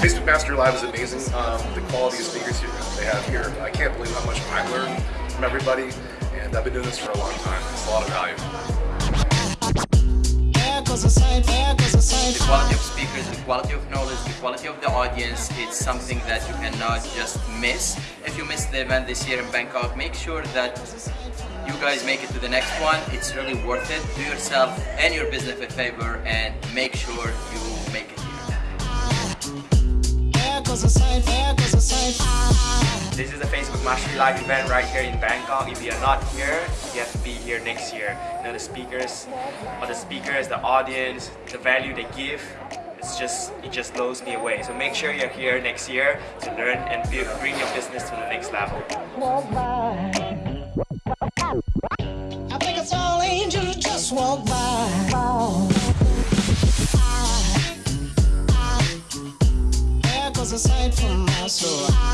Facebook Master Live is amazing. Um, the quality of speakers here, they have here, I can't believe how much I learned from everybody. And I've been doing this for a long time. It's a lot of value. The quality of speakers, the quality of knowledge, the quality of the audience, it's something that you cannot just miss. If you miss the event this year in Bangkok, make sure that you guys make it to the next one. It's really worth it. Do yourself and your business a favor and make sure you make it. This is the Facebook Mastery Live event right here in Bangkok. If you are not here, you have to be here next year. You know the speakers, or the speakers, the audience, the value they give, it's just it just blows me away. So make sure you're here next year to learn and build, bring your business to the next level. aside from my soul.